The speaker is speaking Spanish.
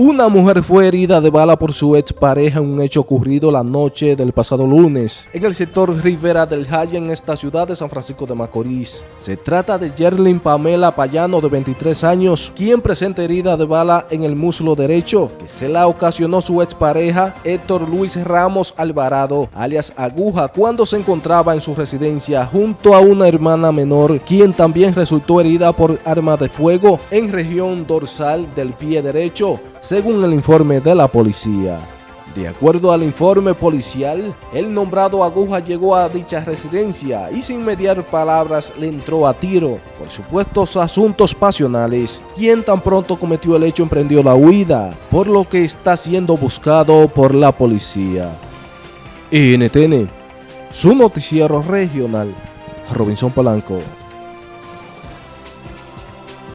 Una mujer fue herida de bala por su expareja en un hecho ocurrido la noche del pasado lunes en el sector Rivera del Jaya en esta ciudad de San Francisco de Macorís. Se trata de Yerlin Pamela Payano de 23 años, quien presenta herida de bala en el muslo derecho que se la ocasionó su expareja Héctor Luis Ramos Alvarado, alias Aguja, cuando se encontraba en su residencia junto a una hermana menor, quien también resultó herida por arma de fuego en región dorsal del pie derecho según el informe de la policía. De acuerdo al informe policial, el nombrado Aguja llegó a dicha residencia y sin mediar palabras le entró a tiro por supuestos asuntos pasionales, quien tan pronto cometió el hecho emprendió la huida, por lo que está siendo buscado por la policía. NTN, su noticiero regional, Robinson Polanco.